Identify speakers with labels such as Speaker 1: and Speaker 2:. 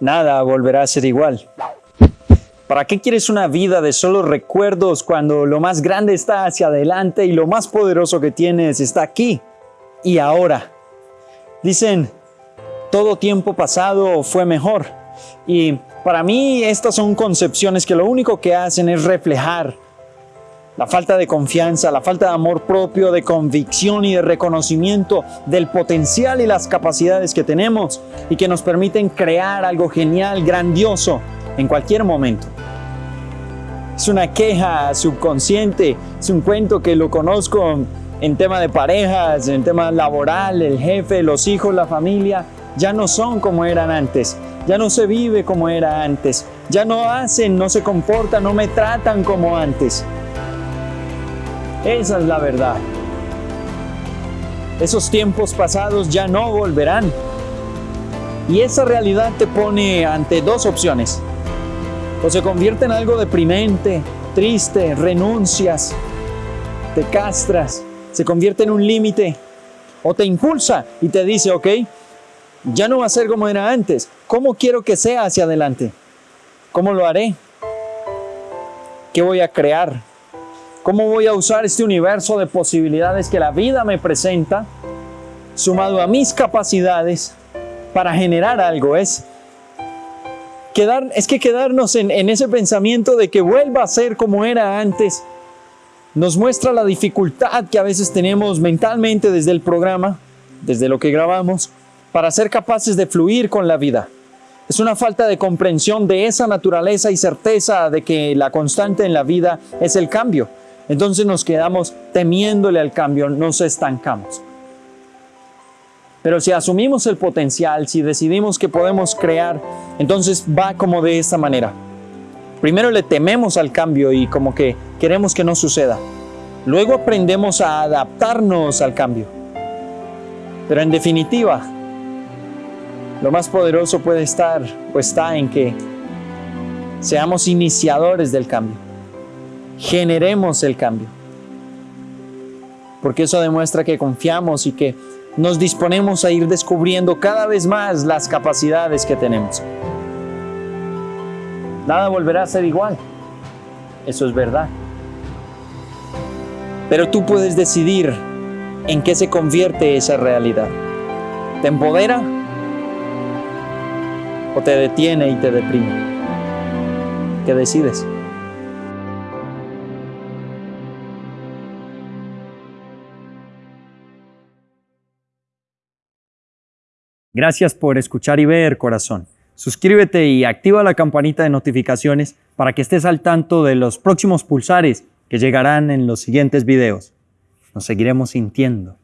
Speaker 1: nada volverá a ser igual. ¿Para qué quieres una vida de solo recuerdos cuando lo más grande está hacia adelante y lo más poderoso que tienes está aquí y ahora? Dicen, todo tiempo pasado fue mejor. Y para mí estas son concepciones que lo único que hacen es reflejar la falta de confianza, la falta de amor propio, de convicción y de reconocimiento del potencial y las capacidades que tenemos y que nos permiten crear algo genial, grandioso en cualquier momento. Es una queja subconsciente, es un cuento que lo conozco en tema de parejas, en tema laboral, el jefe, los hijos, la familia, ya no son como eran antes, ya no se vive como era antes, ya no hacen, no se comportan, no me tratan como antes. Esa es la verdad. Esos tiempos pasados ya no volverán. Y esa realidad te pone ante dos opciones o se convierte en algo deprimente, triste, renuncias, te castras, se convierte en un límite, o te impulsa y te dice, ok, ya no va a ser como era antes, ¿cómo quiero que sea hacia adelante? ¿Cómo lo haré? ¿Qué voy a crear? ¿Cómo voy a usar este universo de posibilidades que la vida me presenta, sumado a mis capacidades, para generar algo? Es es que quedarnos en, en ese pensamiento de que vuelva a ser como era antes nos muestra la dificultad que a veces tenemos mentalmente desde el programa, desde lo que grabamos, para ser capaces de fluir con la vida. Es una falta de comprensión de esa naturaleza y certeza de que la constante en la vida es el cambio. Entonces nos quedamos temiéndole al cambio, nos estancamos. Pero si asumimos el potencial, si decidimos que podemos crear, entonces va como de esta manera. Primero le tememos al cambio y como que queremos que no suceda. Luego aprendemos a adaptarnos al cambio. Pero en definitiva, lo más poderoso puede estar o está en que seamos iniciadores del cambio. Generemos el cambio. Porque eso demuestra que confiamos y que nos disponemos a ir descubriendo cada vez más las capacidades que tenemos. Nada volverá a ser igual. Eso es verdad. Pero tú puedes decidir en qué se convierte esa realidad. ¿Te empodera o te detiene y te deprime? ¿Qué decides? Gracias por escuchar y ver, corazón. Suscríbete y activa la campanita de notificaciones para que estés al tanto de los próximos pulsares que llegarán en los siguientes videos. Nos seguiremos sintiendo.